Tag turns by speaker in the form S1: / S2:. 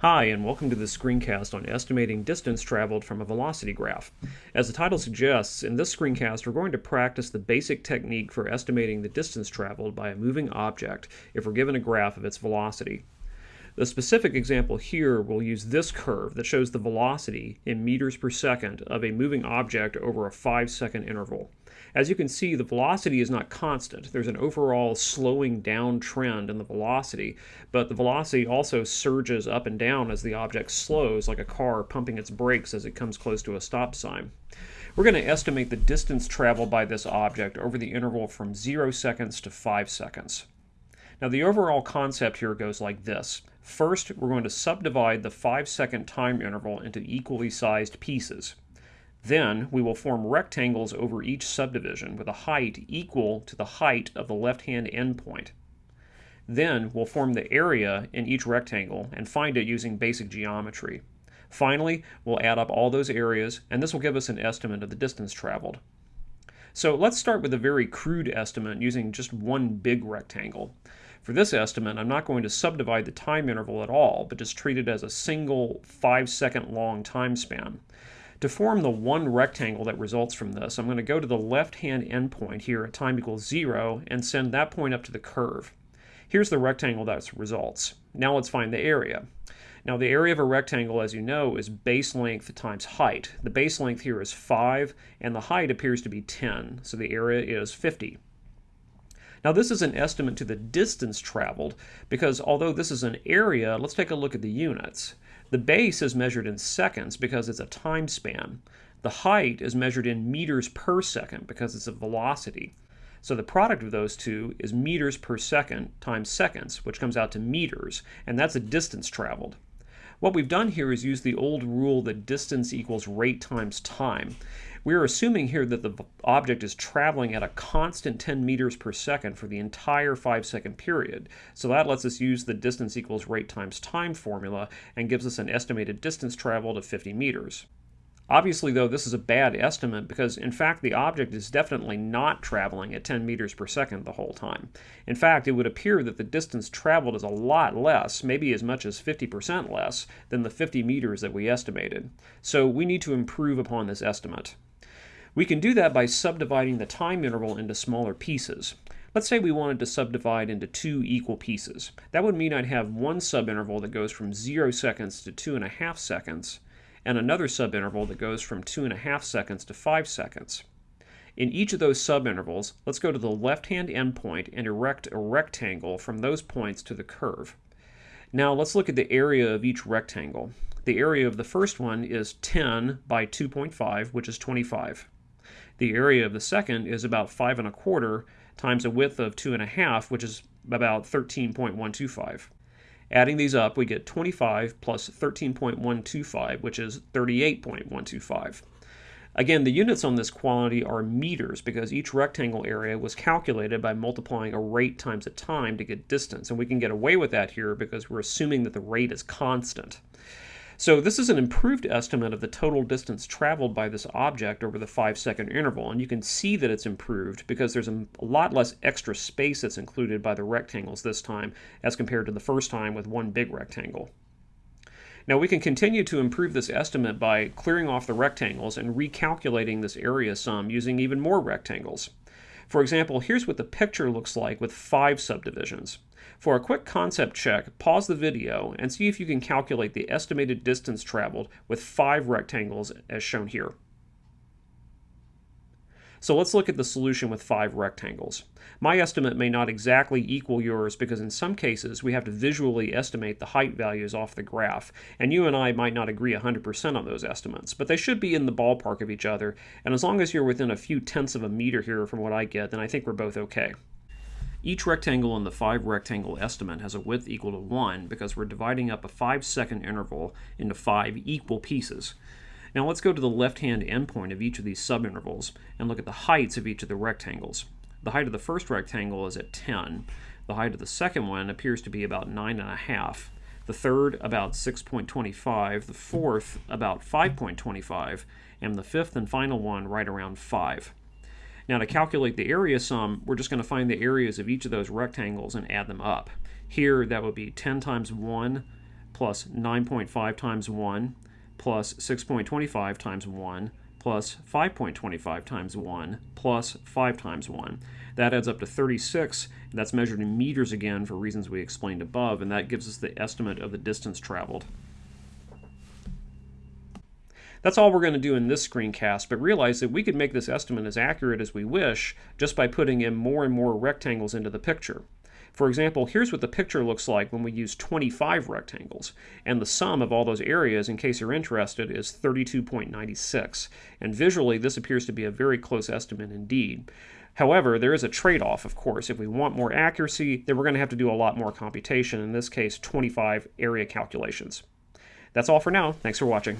S1: Hi, and welcome to the screencast on estimating distance traveled from a velocity graph. As the title suggests, in this screencast we're going to practice the basic technique for estimating the distance traveled by a moving object if we're given a graph of its velocity. The specific example here will use this curve that shows the velocity in meters per second of a moving object over a 5 second interval. As you can see, the velocity is not constant. There's an overall slowing down trend in the velocity, but the velocity also surges up and down as the object slows, like a car pumping its brakes as it comes close to a stop sign. We're going to estimate the distance traveled by this object over the interval from 0 seconds to 5 seconds. Now the overall concept here goes like this. First, we're going to subdivide the 5 second time interval into equally sized pieces. Then we will form rectangles over each subdivision with a height equal to the height of the left-hand endpoint. Then we'll form the area in each rectangle and find it using basic geometry. Finally, we'll add up all those areas and this will give us an estimate of the distance traveled. So let's start with a very crude estimate using just one big rectangle. For this estimate, I'm not going to subdivide the time interval at all, but just treat it as a single 5 second long time span. To form the one rectangle that results from this, I'm going to go to the left-hand endpoint here at time equals 0 and send that point up to the curve. Here's the rectangle that results. Now let's find the area. Now the area of a rectangle, as you know, is base length times height. The base length here is 5, and the height appears to be 10, so the area is 50. Now this is an estimate to the distance traveled, because although this is an area, let's take a look at the units. The base is measured in seconds because it's a time span. The height is measured in meters per second because it's a velocity. So the product of those two is meters per second times seconds, which comes out to meters, and that's a distance traveled. What we've done here is use the old rule that distance equals rate times time. We're assuming here that the object is traveling at a constant 10 meters per second for the entire 5 second period. So that lets us use the distance equals rate times time formula and gives us an estimated distance traveled of 50 meters. Obviously, though, this is a bad estimate because, in fact, the object is definitely not traveling at 10 meters per second the whole time. In fact, it would appear that the distance traveled is a lot less, maybe as much as 50% less, than the 50 meters that we estimated. So we need to improve upon this estimate. We can do that by subdividing the time interval into smaller pieces. Let's say we wanted to subdivide into two equal pieces. That would mean I'd have one subinterval that goes from 0 seconds to 2.5 seconds, and another subinterval that goes from 2.5 seconds to 5 seconds. In each of those subintervals, let's go to the left-hand endpoint and erect a rectangle from those points to the curve. Now let's look at the area of each rectangle. The area of the first one is 10 by 2.5, which is 25. The area of the second is about 5 and a quarter times a width of 2.5, which is about 13.125. Adding these up, we get 25 plus 13.125, which is 38.125. Again, the units on this quantity are meters because each rectangle area was calculated by multiplying a rate times a time to get distance. And we can get away with that here because we're assuming that the rate is constant. So this is an improved estimate of the total distance traveled by this object over the five second interval. And you can see that it's improved because there's a, lot less extra space that's included by the rectangles this time as compared to the first time with one big rectangle. Now we can continue to improve this estimate by clearing off the rectangles and recalculating this area sum using even more rectangles. For example, here's what the picture looks like with five subdivisions. For a quick concept check, pause the video and see if you can calculate the estimated distance traveled with five rectangles as shown here. So let's look at the solution with five rectangles. My estimate may not exactly equal yours because in some cases we have to visually estimate the height values off the graph, and you and I might not agree 100% on those estimates, but they should be in the ballpark of each other, and as long as you're within a few tenths of a meter here from what I get, then I think we're both okay. Each rectangle in the 5 rectangle estimate has a width equal to 1 because we're dividing up a 5 second interval into 5 equal pieces. Now let's go to the left-hand endpoint of each of these subintervals and look at the heights of each of the rectangles. The height of the first rectangle is at 10. The height of the second one appears to be about 9.5. The third about 6.25. The fourth about 5.25. And the fifth and final one right around 5. Now to calculate the area sum, we're just going to find the areas of each of those rectangles and add them up. Here that would be 10 times 1 plus 9.5 times 1 plus 6.25 times 1 plus 5.25 times 1 plus 5 times 1. That adds up to 36. That's measured in meters again for reasons we explained above, and that gives us the estimate of the distance traveled. That's all we're going to do in this screencast, but realize that we could make this estimate as accurate as we wish just by putting in more and more rectangles into the picture. For example, here's what the picture looks like when we use 25 rectangles, and the sum of all those areas, in case you're interested, is 32.96. And visually, this appears to be a very close estimate indeed. However, there is a trade-off, of course. If we want more accuracy, then we're going to have to do a lot more computation, in this case, 25 area calculations. That's all for now. Thanks for watching.